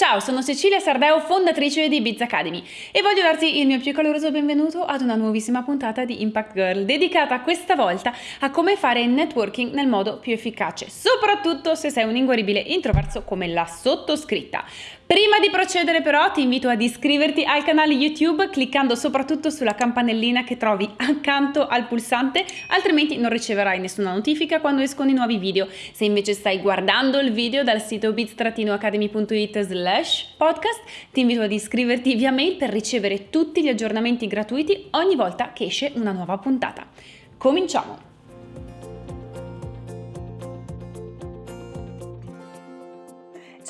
Ciao, sono Cecilia Sardeo, fondatrice di Biz Academy e voglio darti il mio più caloroso benvenuto ad una nuovissima puntata di Impact Girl, dedicata questa volta a come fare networking nel modo più efficace, soprattutto se sei un inguaribile introverso come la sottoscritta. Prima di procedere però ti invito ad iscriverti al canale YouTube cliccando soprattutto sulla campanellina che trovi accanto al pulsante, altrimenti non riceverai nessuna notifica quando escono i nuovi video. Se invece stai guardando il video dal sito bits-academy.it slash podcast, ti invito ad iscriverti via mail per ricevere tutti gli aggiornamenti gratuiti ogni volta che esce una nuova puntata. Cominciamo!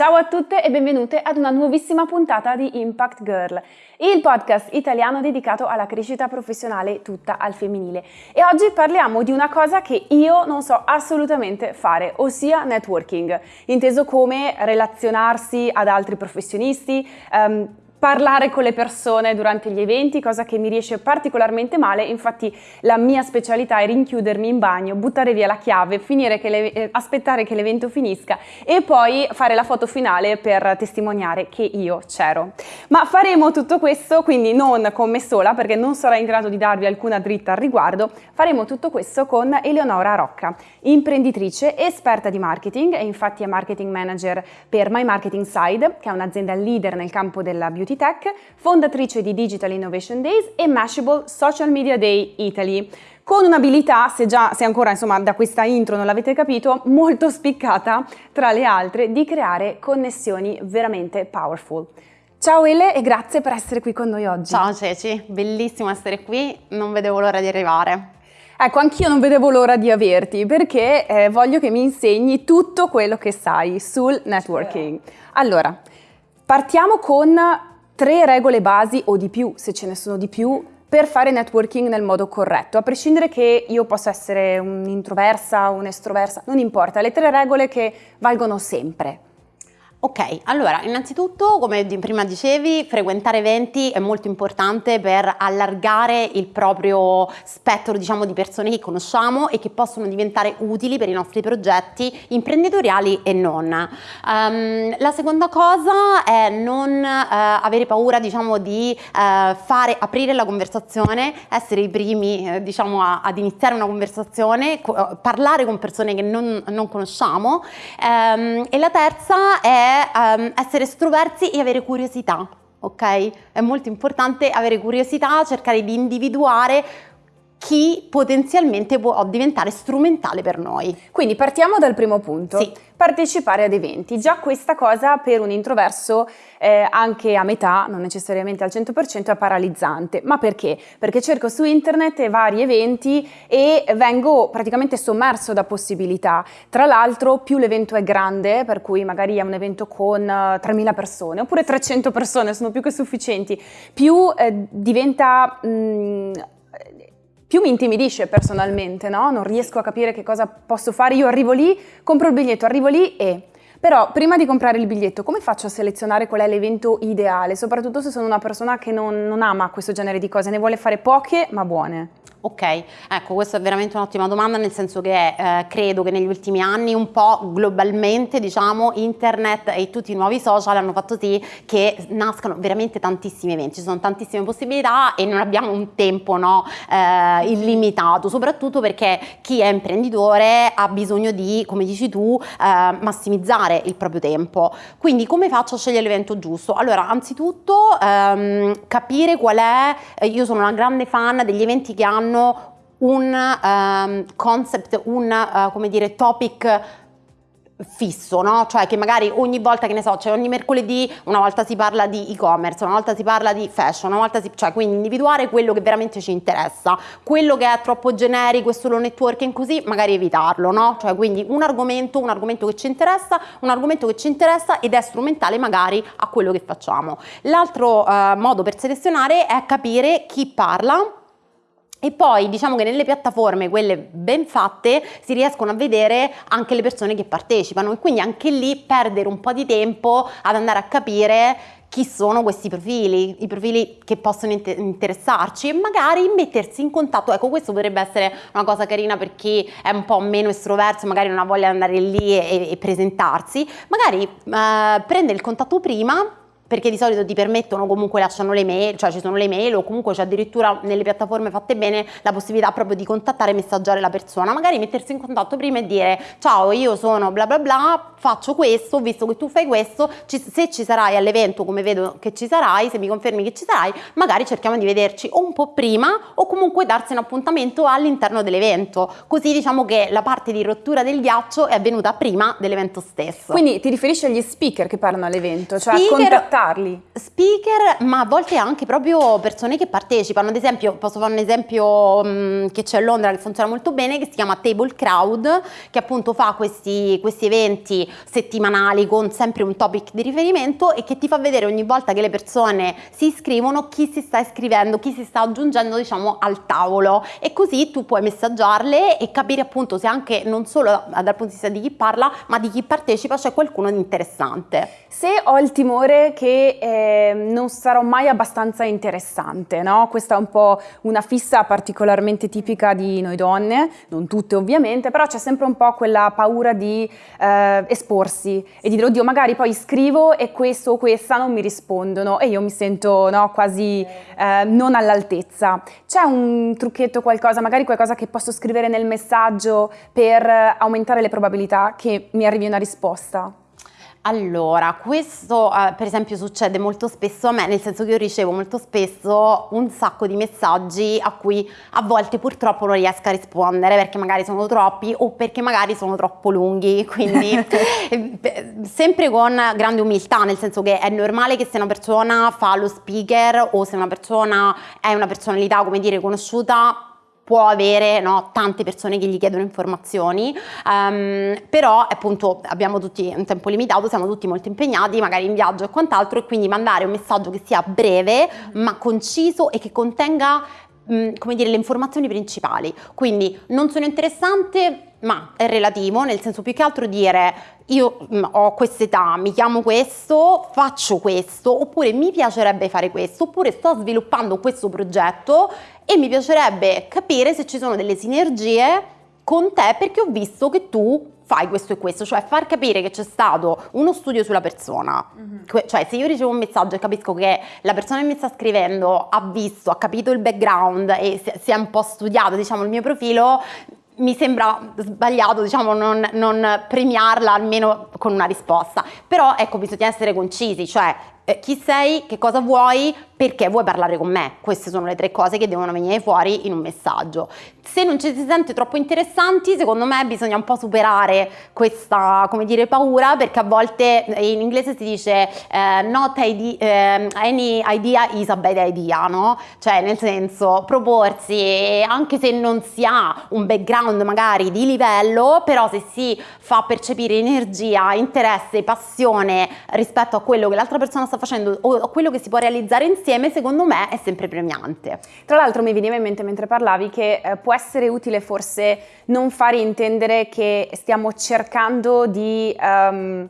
Ciao a tutte e benvenute ad una nuovissima puntata di Impact Girl, il podcast italiano dedicato alla crescita professionale tutta al femminile. E oggi parliamo di una cosa che io non so assolutamente fare, ossia networking, inteso come relazionarsi ad altri professionisti, um, parlare con le persone durante gli eventi, cosa che mi riesce particolarmente male, infatti la mia specialità è rinchiudermi in bagno, buttare via la chiave, che le, eh, aspettare che l'evento finisca e poi fare la foto finale per testimoniare che io c'ero. Ma faremo tutto questo, quindi non con me sola, perché non sarò in grado di darvi alcuna dritta al riguardo, faremo tutto questo con Eleonora Rocca, imprenditrice, esperta di marketing e infatti è marketing manager per My Marketing Side, che è un'azienda leader nel campo della beauty Tech, fondatrice di Digital Innovation Days e Mashable Social Media Day Italy con un'abilità, se già, se ancora insomma da questa intro non l'avete capito, molto spiccata tra le altre di creare connessioni veramente powerful. Ciao Ele e grazie per essere qui con noi oggi. Ciao Ceci, bellissimo essere qui, non vedevo l'ora di arrivare. Ecco, anch'io non vedevo l'ora di averti perché eh, voglio che mi insegni tutto quello che sai sul networking. Allora, partiamo con tre regole basi o di più, se ce ne sono di più, per fare networking nel modo corretto, a prescindere che io possa essere un'introversa, un'estroversa, non importa, le tre regole che valgono sempre. Ok, allora innanzitutto come prima dicevi frequentare eventi è molto importante per allargare il proprio spettro diciamo di persone che conosciamo e che possono diventare utili per i nostri progetti imprenditoriali e non. Um, la seconda cosa è non uh, avere paura diciamo di uh, fare, aprire la conversazione, essere i primi uh, diciamo a, ad iniziare una conversazione, parlare con persone che non, non conosciamo um, e la terza è um, essere estroversi e avere curiosità, ok? È molto importante avere curiosità, cercare di individuare chi potenzialmente può diventare strumentale per noi. Quindi partiamo dal primo punto. Sì. Partecipare ad eventi. Già questa cosa per un introverso eh, anche a metà, non necessariamente al 100%, è paralizzante. Ma perché? Perché cerco su internet vari eventi e vengo praticamente sommerso da possibilità. Tra l'altro più l'evento è grande, per cui magari è un evento con uh, eh, 3.000 persone, oppure 300 persone, sono più che sufficienti, più eh, diventa... Mh, mm, più mi intimidisce personalmente, no? Non riesco a capire che cosa posso fare. Io arrivo lì, compro il biglietto, arrivo lì e... Però prima di comprare il biglietto, come faccio a selezionare qual è l'evento ideale? Soprattutto se sono una persona che non, non ama questo genere di cose, ne vuole fare poche ma buone. Ok, ecco questa è veramente un'ottima domanda nel senso che eh, credo che negli ultimi anni un po' globalmente diciamo internet e tutti i nuovi social hanno fatto sì che nascano veramente tantissimi eventi, ci sono tantissime possibilità e non abbiamo un tempo no, eh, illimitato, soprattutto perché chi è imprenditore ha bisogno di, come dici tu, eh, massimizzare il proprio tempo. Quindi come faccio a scegliere l'evento giusto? Allora, anzitutto ehm, capire qual è, eh, io sono una grande fan degli eventi che hanno hanno un um, concept, un uh, come dire, topic fisso, no? Cioè che magari ogni volta che ne so, cioè ogni mercoledì una volta si parla di e-commerce, una volta si parla di fashion, una volta si, cioè quindi individuare quello che veramente ci interessa, quello che è troppo generico e solo networking così, magari evitarlo, no? Cioè quindi un argomento, un argomento che ci interessa, un argomento che ci interessa ed è strumentale magari a quello che facciamo. L'altro uh, modo per selezionare è capire chi parla e poi diciamo che nelle piattaforme, quelle ben fatte, si riescono a vedere anche le persone che partecipano e quindi anche lì perdere un po' di tempo ad andare a capire chi sono questi profili, i profili che possono inter- interessarci e magari mettersi in contatto. Ecco, questo potrebbe essere una cosa carina per chi è un po' meno estroverso, magari non ha voglia di andare lì e, e presentarsi, magari eh, prende il contatto prima perché di solito ti permettono comunque lasciano le mail, cioè ci sono le mail o comunque c'è addirittura nelle piattaforme fatte bene la possibilità proprio di contattare e messaggiare la persona, magari mettersi in contatto prima e dire ciao io sono bla bla bla, faccio questo, visto che tu fai questo, ci, se ci sarai all'evento come vedo che ci sarai, se mi confermi che ci sarai, magari cerchiamo di vederci o un po' prima o comunque darsi un appuntamento all'interno dell'evento, così diciamo che la parte di rottura del ghiaccio è avvenuta prima dell'evento stesso. Quindi ti riferisci agli speaker che parlano all'evento, cioè speaker, a contattare invitarli? Speaker, ma a volte anche proprio persone che partecipano. Ad esempio, posso fare un esempio mh, che c'è a Londra che funziona molto bene, che si chiama Table Crowd, che appunto fa questi, questi eventi settimanali con sempre un topic di riferimento e che ti fa vedere ogni volta che le persone si iscrivono chi si sta iscrivendo, chi si sta aggiungendo diciamo al tavolo e così tu puoi messaggiarle e capire appunto se anche non solo dal punto di vista di chi parla ma di chi partecipa c'è qualcuno di interessante. Se ho il timore che eh, non sarò mai abbastanza interessante, no? Questa è un po' una fissa particolarmente tipica di noi donne, non tutte ovviamente, però c'è sempre un po' quella paura di eh, esporsi e di dire oddio magari poi scrivo e questo o questa non mi rispondono e io mi sento no, quasi eh, non all'altezza. C'è un trucchetto, qualcosa, magari qualcosa che posso scrivere nel messaggio per aumentare le probabilità che mi arrivi una risposta? Allora, questo eh, per esempio succede molto spesso a me, nel senso che io ricevo molto spesso un sacco di messaggi a cui a volte purtroppo non riesco a rispondere perché magari sono troppi o perché magari sono troppo lunghi, quindi eh, sempre con grande umiltà, nel senso che è normale che se una persona fa lo speaker o se una persona è una personalità, come dire, conosciuta, può avere no, tante persone che gli chiedono informazioni, um, però appunto abbiamo tutti un tempo limitato, siamo tutti molto impegnati, magari in viaggio e quant'altro, e quindi mandare un messaggio che sia breve ma conciso e che contenga come dire, le informazioni principali. Quindi non sono interessante, ma è relativo, nel senso più che altro dire io ho quest'età, mi chiamo questo, faccio questo, oppure mi piacerebbe fare questo, oppure sto sviluppando questo progetto e mi piacerebbe capire se ci sono delle sinergie con te perché ho visto che tu fai questo e questo, cioè far capire che c'è stato uno studio sulla persona, mm-hmm. cioè se io ricevo un messaggio e capisco che la persona che mi sta scrivendo ha visto, ha capito il background e si è un po' studiato diciamo il mio profilo, mi sembra sbagliato diciamo non, non premiarla almeno con una risposta, però ecco bisogna essere concisi, cioè eh, chi sei, che cosa vuoi, perché vuoi parlare con me. Queste sono le tre cose che devono venire fuori in un messaggio. Se non ci si sente troppo interessanti, secondo me bisogna un po' superare questa, come dire, paura, perché a volte eh, in inglese si dice eh, not idea, eh, any idea is a bad idea, no? Cioè nel senso proporsi, anche se non si ha un background magari di livello, però se si fa percepire energia, interesse, passione rispetto a quello che l'altra persona sta facendo o quello che si può realizzare insieme, secondo me è sempre premiante. Tra l'altro mi veniva in mente mentre parlavi che eh, può essere utile forse non fare intendere che stiamo cercando di... Um,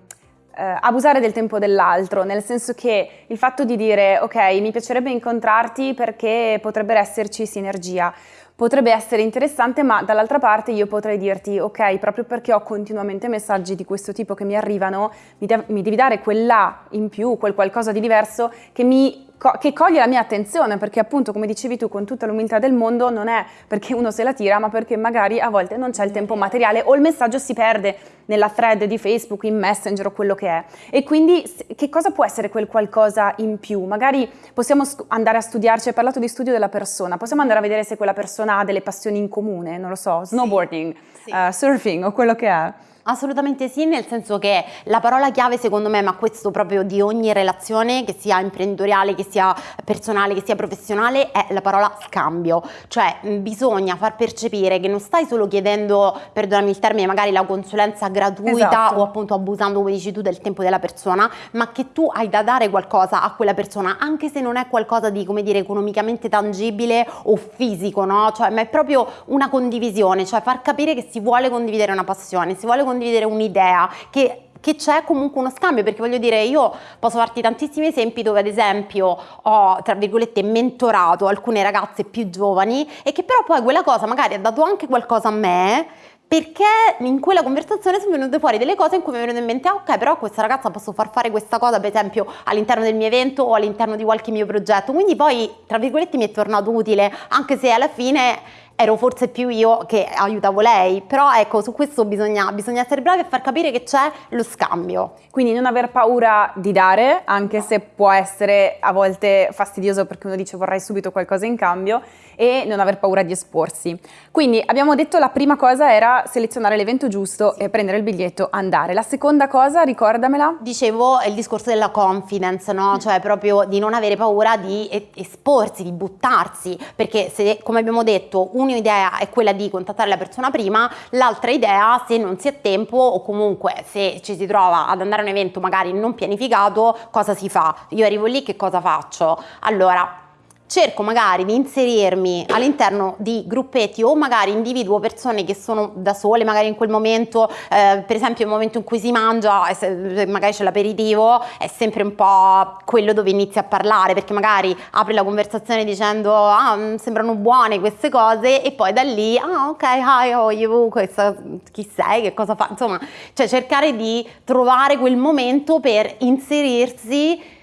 Uh, abusare del tempo dell'altro, nel senso che il fatto di dire ok, mi piacerebbe incontrarti perché potrebbe esserci sinergia, potrebbe essere interessante, ma dall'altra parte io potrei dirti, ok, proprio perché ho continuamente messaggi di questo tipo che mi arrivano, mi, de- mi devi dare quella in più, quel qualcosa di diverso che mi che coglie la mia attenzione, perché appunto, come dicevi tu, con tutta l'umiltà del mondo, non è perché uno se la tira, ma perché magari a volte non c'è il tempo materiale o il messaggio si perde nella thread di Facebook, in Messenger o quello che è. E quindi che cosa può essere quel qualcosa in più? Magari possiamo andare a studiarci, hai parlato di studio della persona, possiamo andare a vedere se quella persona ha delle passioni in comune, non lo so, snowboarding, sì. uh, surfing o quello che è. Assolutamente sì, nel senso che la parola chiave secondo me, ma questo proprio di ogni relazione, che sia imprenditoriale, che sia personale, che sia professionale, è la parola scambio. Cioè bisogna far percepire che non stai solo chiedendo, perdonami il termine, magari la consulenza gratuita esatto. o appunto abusando, come dici tu, del tempo della persona, ma che tu hai da dare qualcosa a quella persona, anche se non è qualcosa di, come dire, economicamente tangibile o fisico, no? Cioè, ma è proprio una condivisione, cioè far capire che si vuole condividere una passione, si vuole condividere un'idea, che che c'è comunque uno scambio, perché voglio dire, io posso farti tantissimi esempi dove ad esempio ho, tra virgolette, mentorato alcune ragazze più giovani e che però poi quella cosa magari ha dato anche qualcosa a me perché in quella conversazione sono venute fuori delle cose in cui mi è venuto in mente, ah, ok, però questa ragazza posso far fare questa cosa, per esempio, all'interno del mio evento o all'interno di qualche mio progetto. Quindi poi, tra virgolette, mi è tornato utile, anche se alla fine ero forse più io che aiutavo lei, però ecco, su questo bisogna, bisogna essere bravi a far capire che c'è lo scambio. Quindi non aver paura di dare, anche se può essere a volte fastidioso perché uno dice vorrei subito qualcosa in cambio, e non aver paura di esporsi. Quindi abbiamo detto la prima cosa era selezionare l'evento giusto sì. e prendere il biglietto, andare. La seconda cosa, ricordamela? Dicevo, il discorso della confidence, no? Cioè proprio di non avere paura di esporsi, di buttarsi, perché se, come abbiamo detto, un'idea è quella di contattare la persona prima, l'altra idea, se non si ha tempo o comunque se ci si trova ad andare a un evento magari non pianificato, cosa si fa? Io arrivo lì, che cosa faccio? Allora, cerco magari di inserirmi all'interno di gruppetti o magari individuo persone che sono da sole magari in quel momento, eh, per esempio il momento in cui si mangia, magari c'è l'aperitivo, è sempre un po' quello dove inizi a parlare perché magari apri la conversazione dicendo ah mm, sembrano buone queste cose e poi da lì ah ok hi how you? Questa, chi sei? Che cosa fa? Insomma cioè cercare di trovare quel momento per inserirsi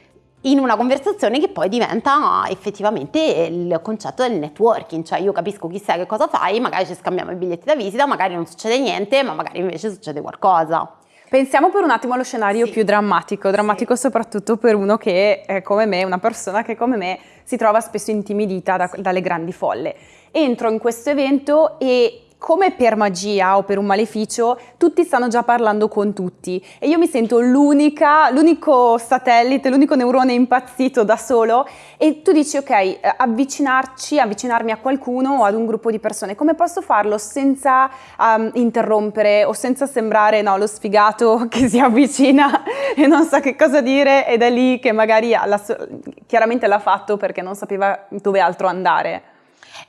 in una conversazione che poi diventa effettivamente il concetto del networking, cioè io capisco chi sei, che cosa fai, magari ci scambiamo i biglietti da visita, magari non succede niente, ma magari invece succede qualcosa. Pensiamo per un attimo allo scenario sì. più drammatico, drammatico sì. soprattutto per uno che è come me, una persona che come me si trova spesso intimidita da, dalle grandi folle. Entro in questo evento e come per magia o per un maleficio, tutti stanno già parlando con tutti. E io mi sento l'unica, l'unico satellite, l'unico neurone impazzito da solo. E tu dici ok, eh, avvicinarci, avvicinarmi a qualcuno o ad un gruppo di persone, come posso farlo senza um, interrompere o senza sembrare no, lo sfigato che si avvicina e non sa che cosa dire? Ed è lì che magari la, chiaramente l'ha fatto perché non sapeva dove altro andare.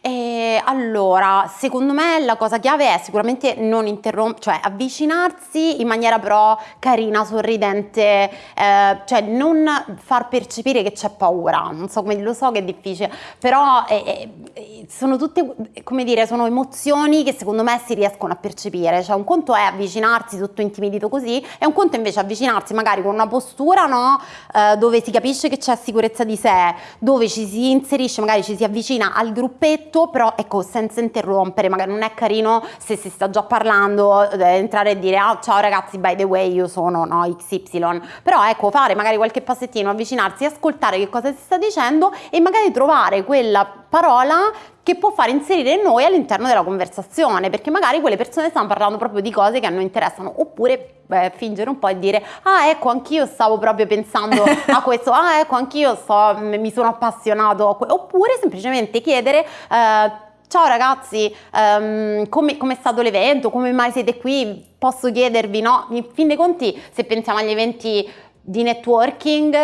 E allora, secondo me la cosa chiave è sicuramente non interrompere, cioè avvicinarsi in maniera però carina, sorridente, eh, cioè non far percepire che c'è paura, non so come lo so che è difficile, però eh, eh, sono tutte, come dire, sono emozioni che secondo me si riescono a percepire, cioè un conto è avvicinarsi tutto intimidito così e un conto invece avvicinarsi magari con una postura, no, eh, dove si capisce che c'è sicurezza di sé, dove ci si inserisce, magari ci si avvicina al gruppetto detto, però ecco, senza interrompere, magari non è carino se si sta già parlando, eh, entrare e dire ah, ciao ragazzi, by the way, io sono no, XY, però ecco, fare magari qualche passettino, avvicinarsi, ascoltare che cosa si sta dicendo e magari trovare quella parola che può far inserire noi all'interno della conversazione, perché magari quelle persone stanno parlando proprio di cose che a noi interessano, oppure beh, fingere un po' e dire ah ecco anch'io stavo proprio pensando a questo, ah ecco anch'io sto, mi sono appassionato, oppure semplicemente chiedere eh, Ciao ragazzi, um, come, come, è stato l'evento? Come mai siete qui? Posso chiedervi, no? In fin dei conti, se pensiamo agli eventi di networking,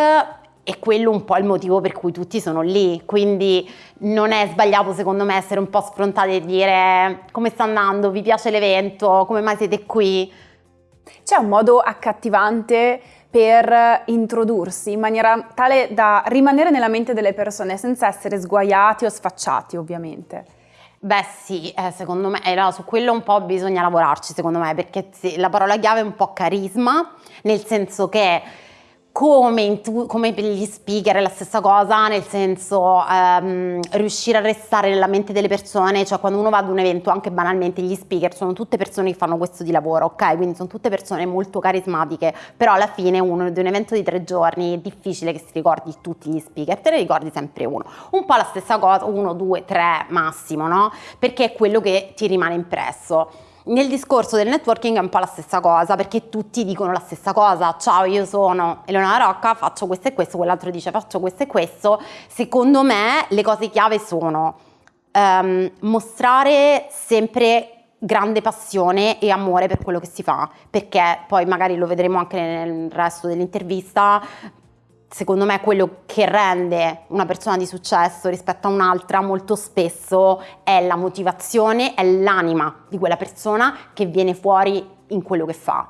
è quello un po' il motivo per cui tutti sono lì, quindi non è sbagliato secondo me essere un po' sfrontati e dire come sta andando, vi piace l'evento, come mai siete qui. C'è un modo accattivante per introdursi in maniera tale da rimanere nella mente delle persone senza essere sguaiati o sfacciati ovviamente. Beh sì, eh, secondo me eh, no, su quello un po' bisogna lavorarci secondo me perché la parola chiave è un po' carisma, nel senso che come, come, per gli speaker è la stessa cosa, nel senso um, riuscire a restare nella mente delle persone, cioè quando uno va ad un evento, anche banalmente gli speaker sono tutte persone che fanno questo di lavoro, ok? Quindi sono tutte persone molto carismatiche, però alla fine uno di un evento di tre giorni è difficile che si ricordi tutti gli speaker, te ne ricordi sempre uno. Un po' la stessa cosa, uno, due, tre massimo, no? Perché è quello che ti rimane impresso. Nel discorso del networking è un po' la stessa cosa, perché tutti dicono la stessa cosa. Ciao, io sono Eleonora Rocca, faccio questo e questo, quell'altro dice faccio questo e questo. Secondo me le cose chiave sono um, mostrare sempre grande passione e amore per quello che si fa, perché poi magari lo vedremo anche nel resto dell'intervista, secondo me quello che rende una persona di successo rispetto a un'altra molto spesso è la motivazione, è l'anima di quella persona che viene fuori in quello che fa.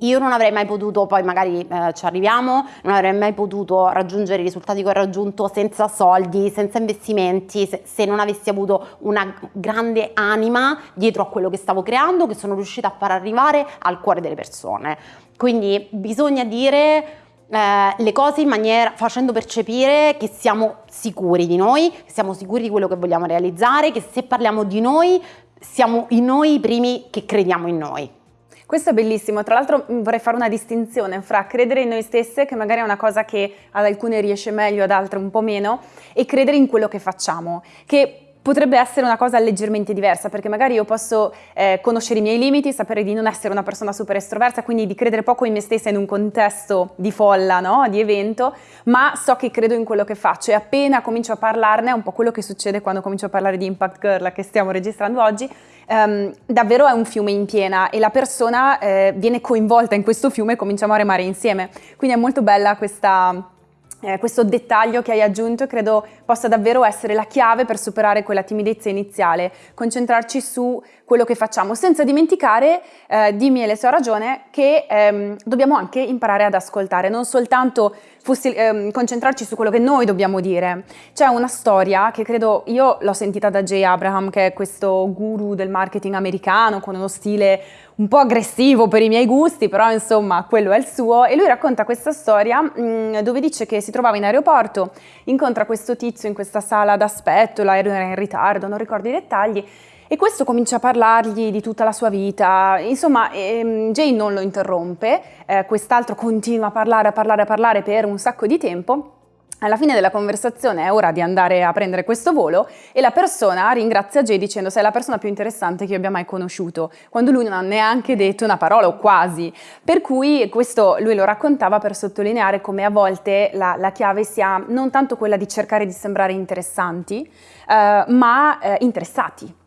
Io non avrei mai potuto, poi magari eh, ci arriviamo, non avrei mai potuto raggiungere i risultati che ho raggiunto senza soldi, senza investimenti, se, se non avessi avuto una grande anima dietro a quello che stavo creando, che sono riuscita a far arrivare al cuore delle persone. Quindi bisogna dire eh, le cose in maniera facendo percepire che siamo sicuri di noi, che siamo sicuri di quello che vogliamo realizzare, che se parliamo di noi siamo in noi i primi che crediamo in noi. Questo è bellissimo, tra l'altro mm, vorrei fare una distinzione fra credere in noi stesse, che magari è una cosa che ad alcune riesce meglio, ad altre un po' meno, e credere in quello che facciamo, che potrebbe essere una cosa leggermente diversa, perché magari io posso eh, conoscere i miei limiti, sapere di non essere una persona super estroversa, quindi di credere poco in me stessa in un contesto di folla, no? di evento, ma so che credo in quello che faccio e appena comincio a parlarne, è un po' quello che succede quando comincio a parlare di Impact Girl che stiamo registrando oggi, Um, davvero è un fiume in piena e la persona eh, viene coinvolta in questo fiume e cominciamo a remare insieme. Quindi è molto bella questa, eh, questo dettaglio che hai aggiunto credo possa davvero essere la chiave per superare quella timidezza iniziale, concentrarci su quello che facciamo, senza dimenticare, eh, dimmi e se ho ragione, che ehm, dobbiamo anche imparare ad ascoltare, non soltanto fossi, ehm, concentrarci su quello che noi dobbiamo dire. C'è una storia che credo, io l'ho sentita da Jay Abraham, che è questo guru del marketing americano, con uno stile un po' aggressivo per i miei gusti, però insomma quello è il suo, e lui racconta questa storia mh, mm, dove dice che si trovava in aeroporto, incontra questo tizio in questa sala d'aspetto, l'aereo era in ritardo, non ricordo i dettagli, e questo comincia a parlargli di tutta la sua vita, insomma ehm, Jane non lo interrompe, eh, quest'altro continua a parlare, a parlare, a parlare per un sacco di tempo alla fine della conversazione è ora di andare a prendere questo volo e la persona ringrazia Jay dicendo sei la persona più interessante che io abbia mai conosciuto, quando lui non ha neanche detto una parola o quasi. Per cui questo lui lo raccontava per sottolineare come a volte la, la chiave sia non tanto quella di cercare di sembrare interessanti, eh, ma eh, interessati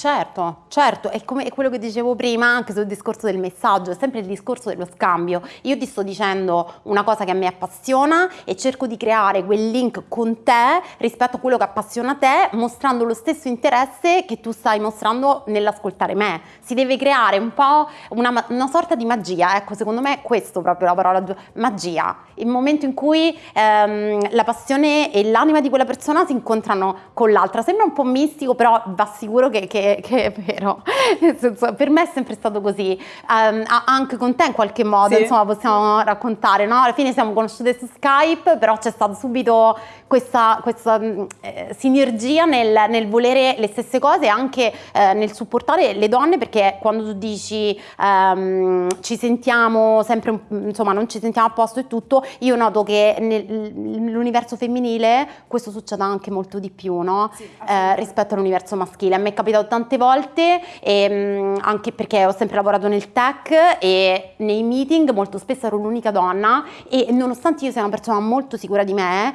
Certo, certo, è come è quello che dicevo prima anche sul discorso del messaggio, è sempre il discorso dello scambio. Io ti sto dicendo una cosa che a me appassiona e cerco di creare quel link con te rispetto a quello che appassiona te, mostrando lo stesso interesse che tu stai mostrando nell'ascoltare me. Si deve creare un po' una, una, sorta di magia, ecco, secondo me è questo proprio la parola magia, il momento in cui ehm, la passione e l'anima di quella persona si incontrano con l'altra. Sembra un po' mistico, però va sicuro che, che che, è vero, senso, per me è sempre stato così, um, anche con te in qualche modo, sì. insomma possiamo raccontare, no? alla fine siamo conosciute su Skype, però c'è stata subito questa, questa mm, eh, sinergia nel, nel, volere le stesse cose e anche eh, nel supportare le donne perché quando tu dici um, ci sentiamo sempre, insomma non ci sentiamo a posto e tutto, io noto che nell'universo femminile questo succede anche molto di più, no? Sì, eh, rispetto all'universo maschile. A me è capitato tante volte, e, ehm, anche perché ho sempre lavorato nel tech e nei meeting molto spesso ero l'unica donna e nonostante io sia una persona molto sicura di me,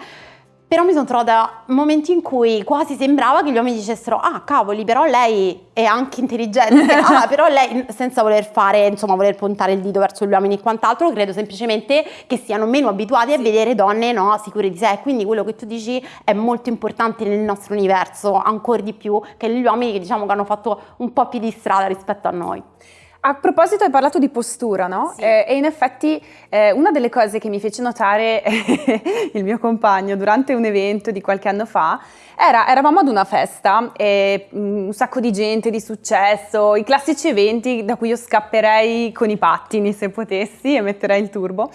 però mi sono trovata momenti in cui quasi sembrava che gli uomini dicessero ah cavoli però lei è anche intelligente ah però lei senza voler fare insomma voler puntare il dito verso gli uomini e quant'altro credo semplicemente che siano meno abituati a vedere donne no, sicure di sé. Quindi quello che tu dici è molto importante nel nostro universo ancora di più che gli uomini che diciamo che hanno fatto un po' più di strada rispetto a noi a proposito hai parlato di postura, no? Sì. Eh, e in effetti eh, una delle cose che mi fece notare il mio compagno durante un evento di qualche anno fa era, eravamo ad una festa, e, mm, un sacco di gente di successo, i classici eventi da cui io scapperei con i pattini se potessi e metterei il turbo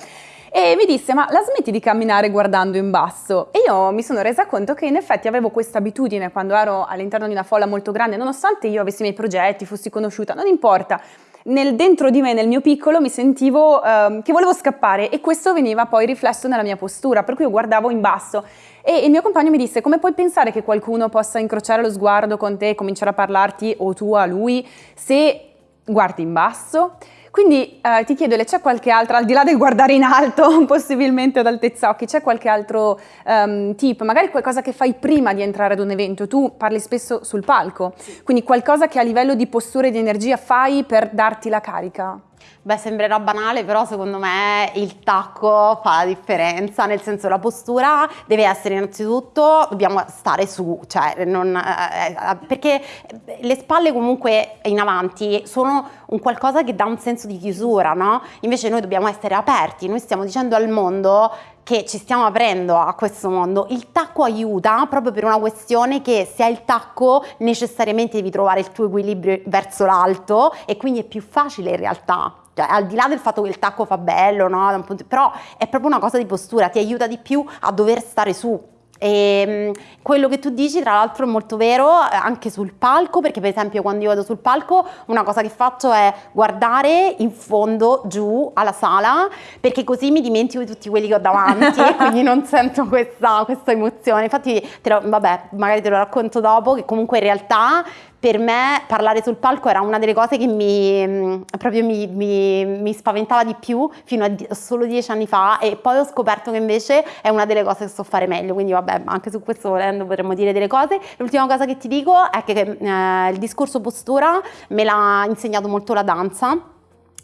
e mi disse ma la smetti di camminare guardando in basso? E io mi sono resa conto che in effetti avevo questa abitudine quando ero all'interno di una folla molto grande, nonostante io avessi i miei progetti, fossi conosciuta, non importa, nel, dentro di me, nel mio piccolo, mi sentivo uh, che volevo scappare e questo veniva poi riflesso nella mia postura, per cui io guardavo in basso e il mio compagno mi disse come puoi pensare che qualcuno possa incrociare lo sguardo con te e cominciare a parlarti o tu a lui se guardi in basso? Quindi eh, ti chiedo, c'è qualche altra, al di là del guardare in alto, possibilmente ad altezza occhi, c'è qualche altro um, tip, magari qualcosa che fai prima di entrare ad un evento? Tu parli spesso sul palco, quindi qualcosa che a livello di postura e di energia fai per darti la carica? Beh, sembrerà banale, però secondo me il tacco fa la differenza, nel senso la postura deve essere innanzitutto, dobbiamo stare su, cioè non, eh, eh, perché le spalle comunque in avanti sono un qualcosa che dà un senso di chiusura, no? Invece noi dobbiamo essere aperti, noi stiamo dicendo al mondo che ci stiamo aprendo a questo mondo. Il tacco aiuta proprio per una questione che se hai il tacco necessariamente devi trovare il tuo equilibrio verso l'alto e quindi è più facile in realtà cioè, al di là del fatto che il tacco fa bello, no? però è proprio una cosa di postura, ti aiuta di più a dover stare su. E ehm, quello che tu dici tra l'altro è molto vero eh, anche sul palco perché per esempio quando io vado sul palco una cosa che faccio è guardare in fondo giù alla sala perché così mi dimentico di tutti quelli che ho davanti e quindi non sento questa, questa emozione infatti lo, vabbè magari te lo racconto dopo che comunque in realtà per me parlare sul palco era una delle cose che mi, mm, proprio mi, mi, mi, spaventava di più fino a solo dieci anni fa e poi ho scoperto che invece è una delle cose che so fare meglio, quindi vabbè anche su questo volendo potremmo dire delle cose. L'ultima cosa che ti dico è che eh, il discorso postura me l'ha insegnato molto la danza.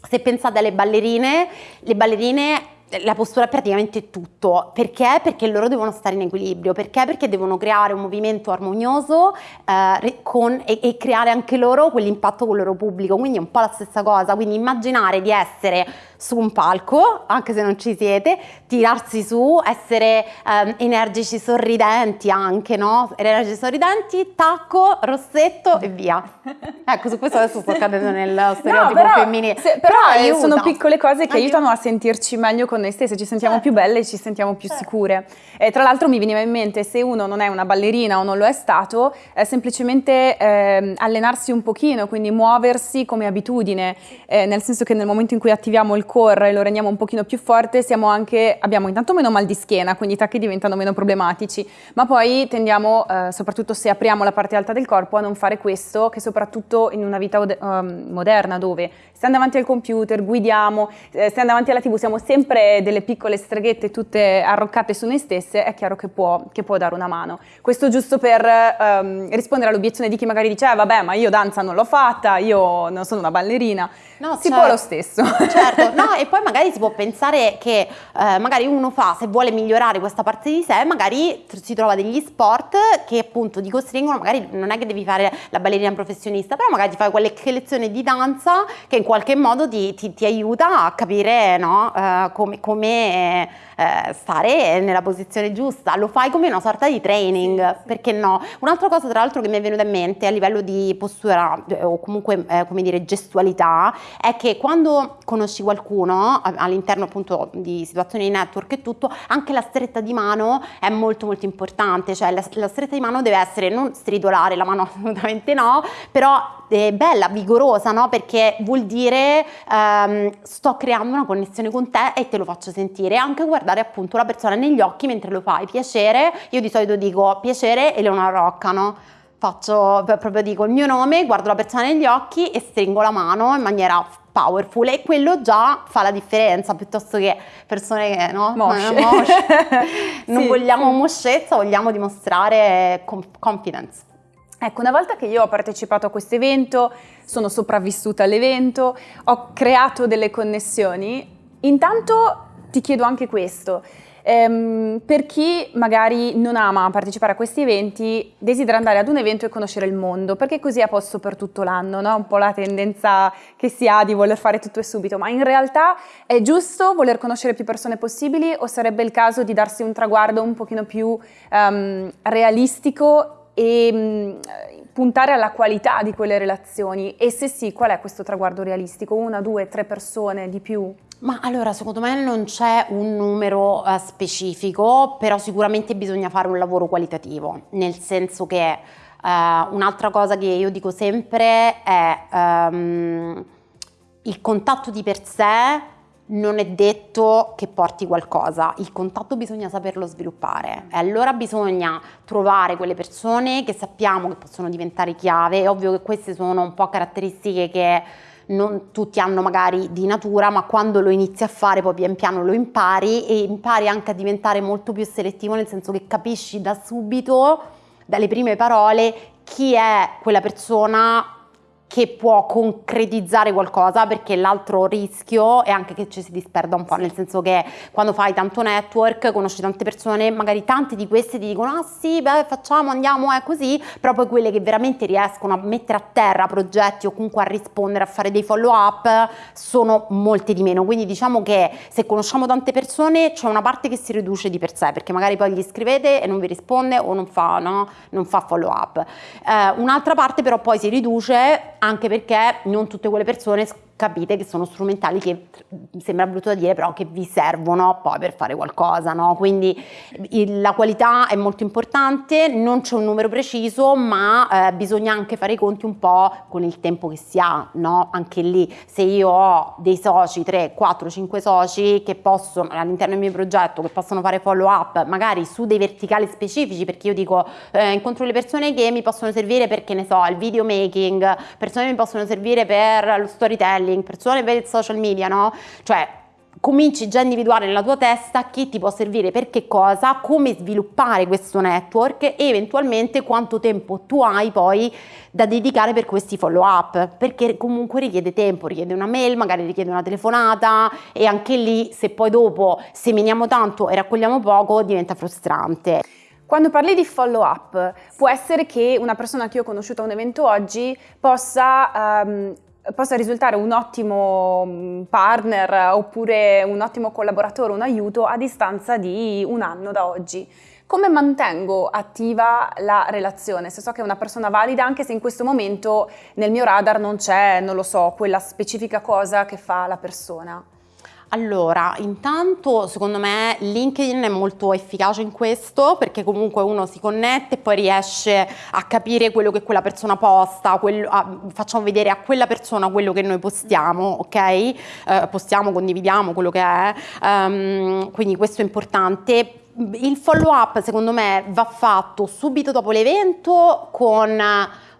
Se pensate alle ballerine, le ballerine la postura è praticamente tutto. Perché? Perché loro devono stare in equilibrio. Perché? Perché devono creare un movimento armonioso eh, con, e, e, creare anche loro quell'impatto con il loro pubblico. Quindi è un po' la stessa cosa. Quindi immaginare di essere su un palco, anche se non ci siete, tirarsi su, essere eh, energici, sorridenti anche, no? Energici, sorridenti, tacco, rossetto e via. ecco, su questo adesso sto cadendo nel stereotipo no, femminile. Se, però, però eh, sono piccole cose che aiutano a sentirci meglio con noi stesse, ci sentiamo certo. più belle e ci sentiamo più certo. sicure. E tra l'altro mi veniva in mente, se uno non è una ballerina o non lo è stato, è semplicemente eh, allenarsi un pochino, quindi muoversi come abitudine, eh, nel senso che nel momento in cui attiviamo il core e lo rendiamo un pochino più forte, anche, abbiamo intanto meno mal di schiena, quindi i tacchi diventano meno problematici, ma poi tendiamo, eh, soprattutto se apriamo la parte alta del corpo, a non fare questo, che soprattutto in una vita um, moderna dove stiamo davanti al computer, guidiamo, eh, stiamo davanti alla tv, siamo sempre delle piccole streghette tutte arroccate su noi stesse, è chiaro che può, che può dare una mano. Questo giusto per um, rispondere all'obiezione di chi magari dice, eh, vabbè, ma io danza non l'ho fatta, io non sono una ballerina. No, si certo. può lo stesso. Certo, no, e poi magari si può pensare che eh, magari uno fa, se vuole migliorare questa parte di sé, magari si trova degli sport che appunto ti costringono, magari non è che devi fare la ballerina professionista, però magari ti fai quelle lezioni di danza che in qualche modo ti, ti, ti aiuta a capire no, uh, come, come uh, stare nella posizione giusta, lo fai come una sorta di training, sì, sì. perché no? Un'altra cosa tra l'altro che mi è venuta in mente a livello di postura eh, o comunque eh, come dire gestualità è che quando conosci qualcuno all'interno appunto di situazioni di network e tutto, anche la stretta di mano è molto molto importante, cioè la, la stretta di mano deve essere non stridolare, la mano assolutamente no, però è bella, vigorosa, no? Perché vuol dire um, sto creando una connessione con te e te lo faccio sentire, anche guardare appunto la persona negli occhi mentre lo fai, piacere, io di solito dico piacere e Leonora Rocca, no? faccio proprio dico il mio nome, guardo la persona negli occhi e stringo la mano in maniera powerful e quello già fa la differenza piuttosto che persone che no, mosce. non sì, vogliamo moscezza, vogliamo dimostrare confidence. Ecco, una volta che io ho partecipato a questo evento, sono sopravvissuta all'evento, ho creato delle connessioni, intanto ti chiedo anche questo. Ehm, per chi magari non ama partecipare a questi eventi, desidera andare ad un evento e conoscere il mondo, perché così è a posto per tutto l'anno, no? un po' la tendenza che si ha di voler fare tutto e subito, ma in realtà è giusto voler conoscere più persone possibili o sarebbe il caso di darsi un traguardo un pochino più um, realistico e um, puntare alla qualità di quelle relazioni? E se sì, qual è questo traguardo realistico? Una, due, tre persone di più? Ma allora, secondo me non c'è un numero uh, specifico, però sicuramente bisogna fare un lavoro qualitativo, nel senso che uh, un'altra cosa che io dico sempre è um, il contatto di per sé non è detto che porti qualcosa, il contatto bisogna saperlo sviluppare. E allora bisogna trovare quelle persone che sappiamo che possono diventare chiave, è ovvio che queste sono un po' caratteristiche che non tutti hanno magari di natura, ma quando lo inizi a fare poi pian piano lo impari e impari anche a diventare molto più selettivo, nel senso che capisci da subito, dalle prime parole, chi è quella persona che può concretizzare qualcosa perché l'altro rischio è anche che ci si disperda un po', nel senso che quando fai tanto network, conosci tante persone, magari tante di queste ti dicono ah sì, beh facciamo, andiamo, è così, però poi quelle che veramente riescono a mettere a terra progetti o comunque a rispondere, a fare dei follow up sono molte di meno, quindi diciamo che se conosciamo tante persone c'è una parte che si riduce di per sé perché magari poi gli scrivete e non vi risponde o non fa, no? non fa follow up. Eh, un'altra parte però poi si riduce anche perché non tutte quelle persone capite che sono strumentali che sembra brutto da dire però che vi servono poi per fare qualcosa no? quindi il, la qualità è molto importante non c'è un numero preciso ma eh, bisogna anche fare i conti un po' con il tempo che si ha no? anche lì se io ho dei soci 3, 4, 5 soci che possono all'interno del mio progetto che possono fare follow up magari su dei verticali specifici perché io dico eh, incontro le persone che mi possono servire perché ne so il video making persone che mi possono servire per lo storytelling storytelling, per il social media, no? Cioè cominci già a individuare nella tua testa chi ti può servire per che cosa, come sviluppare questo network e eventualmente quanto tempo tu hai poi da dedicare per questi follow up, perché comunque richiede tempo, richiede una mail, magari richiede una telefonata e anche lì se poi dopo seminiamo tanto e raccogliamo poco diventa frustrante. Quando parli di follow up, può essere che una persona che io ho conosciuto a un evento oggi possa um, possa risultare un ottimo mm, partner oppure un ottimo collaboratore, un aiuto a distanza di un anno da oggi. Come mantengo attiva la relazione? Se so che è una persona valida, anche se in questo momento nel mio radar non c'è, non lo so, quella specifica cosa che fa la persona. Allora, intanto secondo me LinkedIn è molto efficace in questo perché comunque uno si connette e poi riesce a capire quello che quella persona posta, quello, a, facciamo vedere a quella persona quello che noi postiamo, ok? Eh, postiamo, condividiamo quello che è, um, quindi questo è importante. Il follow up secondo me va fatto subito dopo l'evento con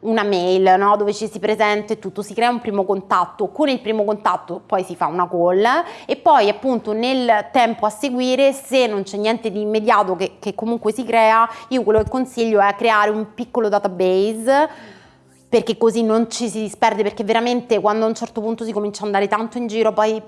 una mail no? dove ci si presenta e tutto, si crea un primo contatto, con il primo contatto poi si fa una call e poi appunto nel tempo a seguire se non c'è niente di immediato che, che comunque si crea, io quello che consiglio è creare un piccolo database perché così non ci si disperde, perché veramente quando a un certo punto si comincia ad andare tanto in giro poi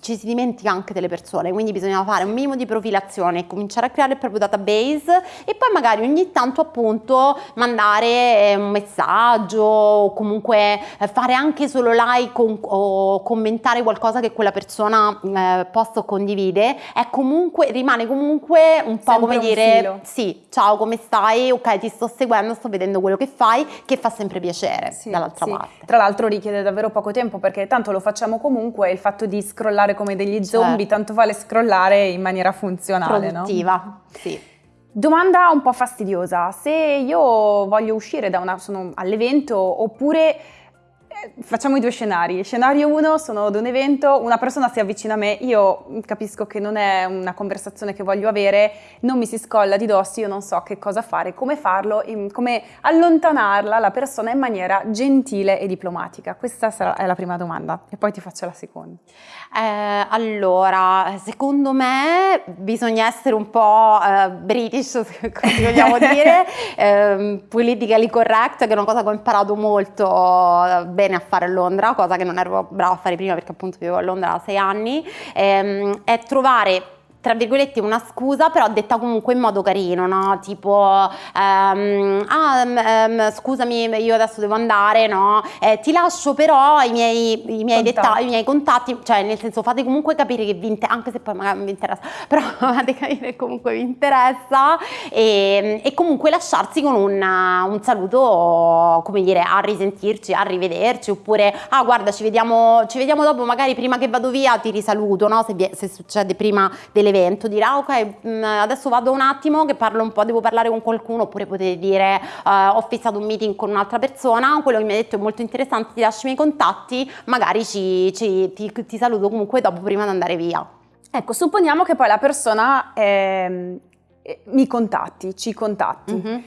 ci si dimentica anche delle persone, quindi bisogna fare un minimo di profilazione, cominciare a creare il proprio database e poi magari ogni tanto appunto mandare eh, un messaggio o comunque eh, fare anche solo like o, commentare qualcosa che quella persona eh, posta o condivide, è comunque, rimane comunque un po' sempre come dire filo. sì, ciao come stai, ok ti sto seguendo, sto vedendo quello che fai, che fa sempre piacere piacere Sì, dall'altra sì. parte. Tra l'altro richiede davvero poco tempo perché tanto lo facciamo comunque, il fatto di scrollare come degli zombie, Certo. tanto vale scrollare in maniera funzionale, no? Produttiva, sì. Domanda un po' fastidiosa, se io voglio uscire da una, sono all'evento oppure facciamo i due scenari. Scenario 1 sono ad un evento, una persona si avvicina a me, io capisco che non è una conversazione che voglio avere, non mi si scolla di dosso, io non so che cosa fare, come farlo, come allontanarla la persona in maniera gentile e diplomatica. Questa sarà, è la prima domanda e poi ti faccio la seconda. Eh, allora, secondo me bisogna essere un po' eh, british, così vogliamo dire, ehm, politically correct, che è una cosa che ho imparato molto eh, bene a fare a Londra, cosa che non ero brava a fare prima perché appunto vivo a Londra da sei anni, ehm, è trovare tra virgolette una scusa però detta comunque in modo carino no? Tipo ehm, ah ehm, scusami io adesso devo andare no? Eh, ti lascio però i miei, i miei dettagli i miei contatti cioè nel senso fate comunque capire che vi interessa anche se poi magari non vi interessa però fate capire che comunque vi interessa e, e comunque lasciarsi con un, un saluto come dire a risentirci a rivederci oppure ah guarda ci vediamo, ci vediamo dopo magari prima che vado via ti risaluto no? Se, vi- se succede prima dell'evento dire ah ok mh, adesso vado un attimo che parlo un po' devo parlare con qualcuno oppure potete dire eh, ho fissato un meeting con un'altra persona quello che mi ha detto è molto interessante ti lascio i miei contatti magari ci- ci- ti, ti saluto comunque dopo prima di andare via Ecco, supponiamo che poi la persona ehm, eh, mi contatti, ci contatti. Mhm.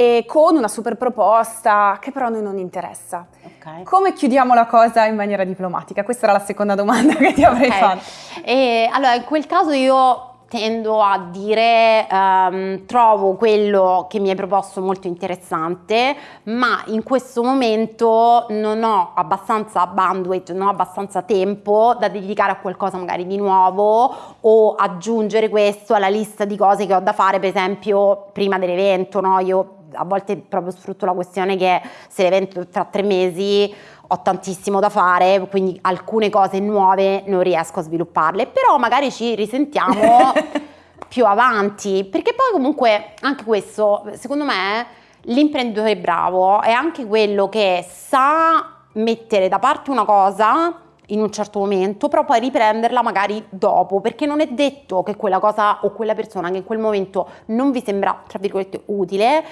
E con una super proposta che però a noi non interessa. Okay. Come chiudiamo la cosa in maniera diplomatica? Questa era la seconda domanda che ti avrei okay. fatto. E, allora, in quel caso io tendo a dire um, trovo quello che mi hai proposto molto interessante ma in questo momento non ho abbastanza bandwidth non ho abbastanza tempo da dedicare a qualcosa magari di nuovo o aggiungere questo alla lista di cose che ho da fare per esempio prima dell'evento no? io a volte proprio sfrutto la questione che se l'evento tra tre mesi ho tantissimo da fare, quindi alcune cose nuove non riesco a svilupparle, però magari ci risentiamo più avanti, perché poi comunque anche questo, secondo me, l'imprenditore bravo è anche quello che sa mettere da parte una cosa in un certo momento, però poi riprenderla magari dopo, perché non è detto che quella cosa o quella persona che in quel momento non vi sembra, tra virgolette, utile,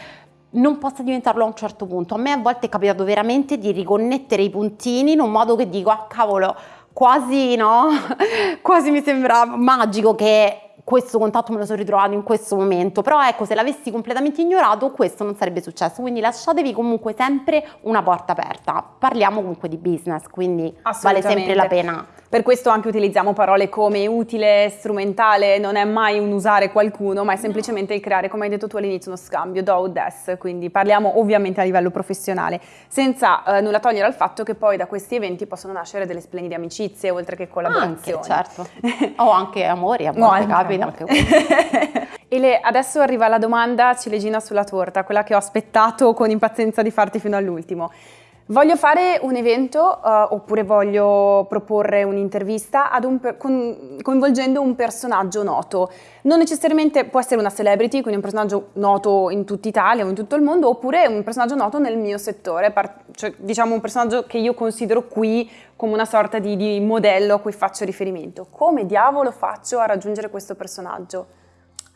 non possa diventarlo a un certo punto. A me a volte è capitato veramente di riconnettere i puntini in un modo che dico, ah cavolo, quasi no, quasi mi sembra magico che questo contatto me lo sono ritrovato in questo momento, però ecco se l'avessi completamente ignorato questo non sarebbe successo, quindi lasciatevi comunque sempre una porta aperta, parliamo comunque di business, quindi vale sempre la pena. Per questo anche utilizziamo parole come utile, strumentale, non è mai un usare qualcuno, ma è semplicemente il creare, come hai detto tu all'inizio, uno scambio, do, des, quindi parliamo ovviamente a livello professionale, senza eh, nulla togliere al fatto che poi da questi eventi possono nascere delle splendide amicizie, oltre che collaborazioni. Anche, certo. o anche amori, a volte no, capita anche Ele, adesso arriva la domanda ciliegina sulla torta, quella che ho aspettato con impazienza di farti fino all'ultimo. Voglio fare un evento uh, oppure voglio proporre un'intervista un con, coinvolgendo un personaggio noto. Non necessariamente può essere una celebrity, quindi un personaggio noto in tutta Italia o in tutto il mondo, oppure un personaggio noto nel mio settore, cioè diciamo un personaggio che io considero qui come una sorta di, di modello a cui faccio riferimento. Come diavolo faccio a raggiungere questo personaggio?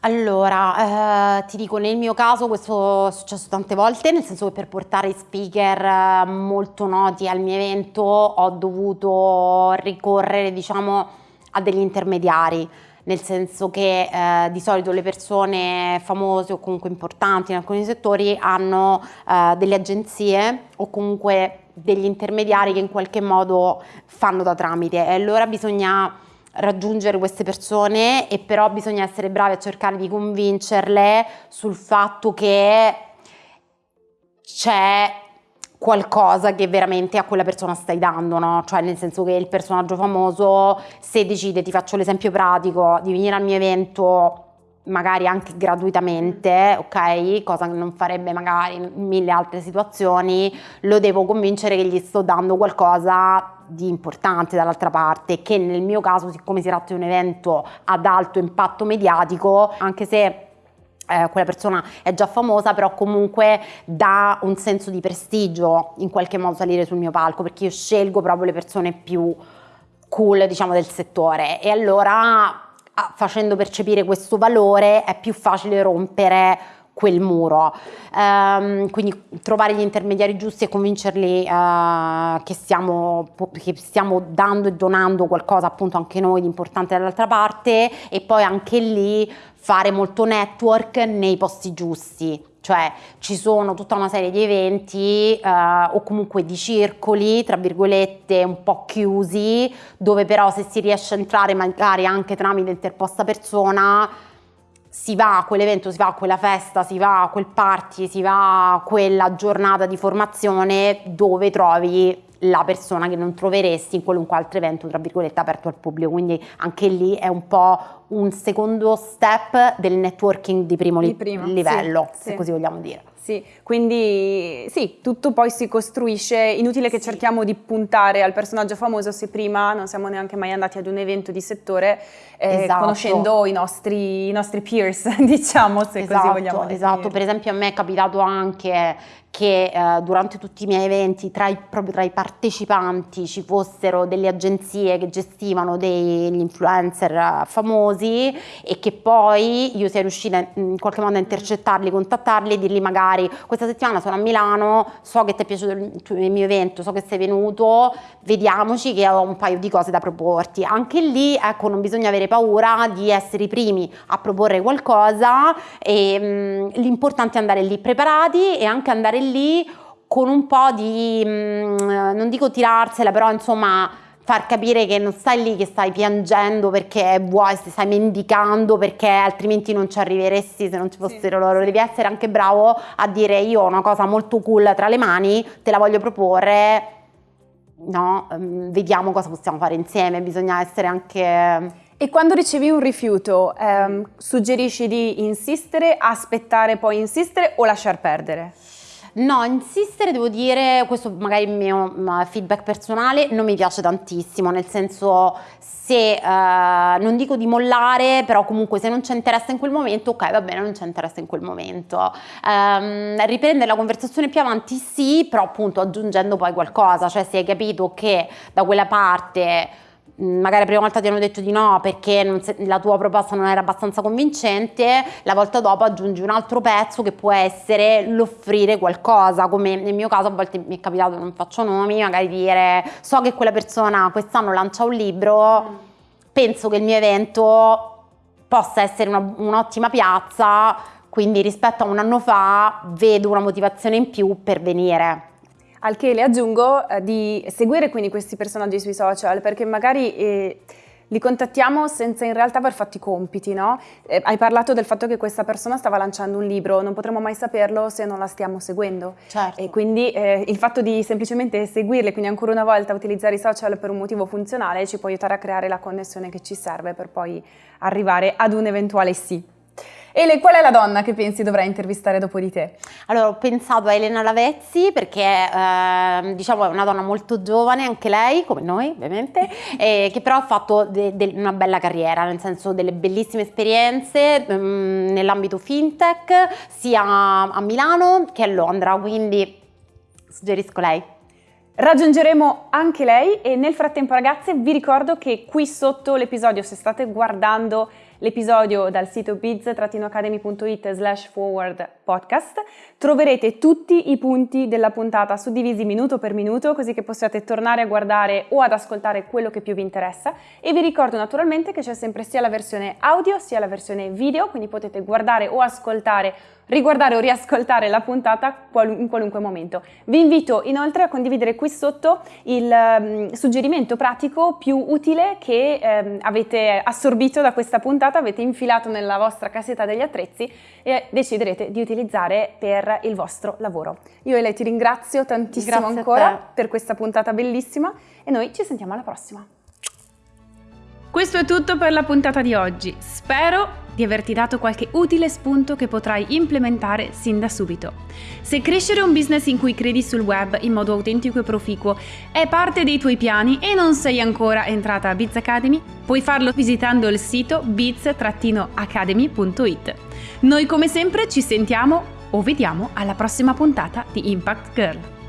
Allora, eh, ti dico, nel mio caso questo è successo tante volte, nel senso che per portare speaker eh, molto noti al mio evento ho dovuto ricorrere, diciamo, a degli intermediari, nel senso che eh, di solito le persone famose o comunque importanti in alcuni settori hanno eh, delle agenzie o comunque degli intermediari che in qualche modo fanno da tramite. E allora bisogna raggiungere queste persone e però bisogna essere bravi a cercare di convincerle sul fatto che c'è qualcosa che veramente a quella persona stai dando, no? Cioè nel senso che il personaggio famoso se decide, ti faccio l'esempio pratico, di venire al mio evento magari anche gratuitamente, ok? Cosa che non farebbe magari in mille altre situazioni, lo devo convincere che gli sto dando qualcosa di importante dall'altra parte, che nel mio caso, siccome si tratta di un evento ad alto impatto mediatico, anche se eh, quella persona è già famosa, però comunque dà un senso di prestigio in qualche modo salire sul mio palco, perché io scelgo proprio le persone più cool, diciamo, del settore. E allora facendo percepire questo valore è più facile rompere quel muro. Um, quindi trovare gli intermediari giusti e convincerli uh, che, stiamo, che, stiamo, dando e donando qualcosa appunto anche noi di importante dall'altra parte e poi anche lì fare molto network nei posti giusti cioè ci sono tutta una serie di eventi eh, o comunque di circoli, tra virgolette, un po' chiusi, dove però se si riesce a entrare magari anche tramite interposta persona, si va a quell'evento, si va a quella festa, si va a quel party, si va a quella giornata di formazione dove trovi la persona che non troveresti in qualunque altro evento, tra virgolette, aperto al pubblico. Quindi anche lì è un po' un secondo step del networking di primo, di primo livello, sì, se sì. così vogliamo dire. Sì, quindi sì, tutto poi si costruisce, inutile che sì. cerchiamo di puntare al personaggio famoso se prima non siamo neanche mai andati ad un evento di settore eh, esatto. conoscendo i nostri, i nostri, peers, diciamo, se esatto, così vogliamo dire. Esatto, per esempio a me è capitato anche che eh, durante tutti i miei eventi, tra i, proprio tra i partecipanti, ci fossero delle agenzie che gestivano degli influencer eh, famosi e che poi io sia riuscita in qualche modo a intercettarli, contattarli e dirgli magari magari questa settimana sono a Milano, so che ti è piaciuto il, il mio evento, so che sei venuto, vediamoci che ho un paio di cose da proporti. Anche lì, ecco, non bisogna avere paura di essere i primi a proporre qualcosa e mm, l'importante è andare lì preparati e anche andare lì con un po' di, mh, mm, non dico tirarsela, però insomma far capire che non stai lì che stai piangendo perché vuoi, stai mendicando perché altrimenti non ci arriveresti se non ci fossero sì, loro. Devi essere anche bravo a dire io ho una cosa molto cool tra le mani, te la voglio proporre, no, um, vediamo cosa possiamo fare insieme, bisogna essere anche... E quando ricevi un rifiuto, ehm, suggerisci di insistere, aspettare poi insistere o lasciar perdere? No, insistere devo dire, questo magari è il mio feedback personale, non mi piace tantissimo, nel senso se eh, non dico di mollare, però comunque se non c'è interesse in quel momento, ok va bene, non c'è interesse in quel momento. Um, riprendere la conversazione più avanti sì, però appunto aggiungendo poi qualcosa, cioè se hai capito che da quella parte magari la prima volta ti hanno detto di no perché se, la tua proposta non era abbastanza convincente, la volta dopo aggiungi un altro pezzo che può essere l'offrire qualcosa, come nel mio caso a volte mi è capitato, non faccio nomi, magari dire so che quella persona quest'anno lancia un libro, penso che il mio evento possa essere un'ottima piazza, quindi rispetto a un anno fa vedo una motivazione in più per venire. Al che le aggiungo eh, di seguire quindi questi personaggi sui social perché magari eh, li contattiamo senza in realtà aver fatto i compiti, no? Eh, hai parlato del fatto che questa persona stava lanciando un libro, non potremo mai saperlo se non la stiamo seguendo. Certo. E quindi eh, il fatto di semplicemente seguirle, quindi ancora una volta utilizzare i social per un motivo funzionale, ci può aiutare a creare la connessione che ci serve per poi arrivare ad un eventuale sì. Ele, qual è la donna che pensi dovrà intervistare dopo di te? Allora, ho pensato a Elena Lavezzi perché eh, diciamo è una donna molto giovane, anche lei, come noi ovviamente, eh, che però ha fatto de- de- una bella carriera, nel senso delle bellissime esperienze mh, mm, nell'ambito fintech, sia a Milano che a Londra, quindi suggerisco lei. Raggiungeremo anche lei e nel frattempo ragazze vi ricordo che qui sotto l'episodio se state guardando l'episodio dal sito biz-academy.it slash forward podcast troverete tutti i punti della puntata suddivisi minuto per minuto così che possiate tornare a guardare o ad ascoltare quello che più vi interessa e vi ricordo naturalmente che c'è sempre sia la versione audio sia la versione video quindi potete guardare o ascoltare riguardare o riascoltare la puntata in qualunque momento. Vi invito inoltre a condividere qui sotto il um, suggerimento pratico più utile che um, avete assorbito da questa puntata, avete infilato nella vostra cassetta degli attrezzi e deciderete di utilizzare per il vostro lavoro. Io e lei ti ringrazio tantissimo Grazie ancora per questa puntata bellissima e noi ci sentiamo alla prossima. Questo è tutto per la puntata di oggi. Spero di averti dato qualche utile spunto che potrai implementare sin da subito. Se crescere un business in cui credi sul web in modo autentico e proficuo è parte dei tuoi piani e non sei ancora entrata a Biz Academy, puoi farlo visitando il sito biz-academy.it. Noi come sempre ci sentiamo o vediamo alla prossima puntata di Impact Girl.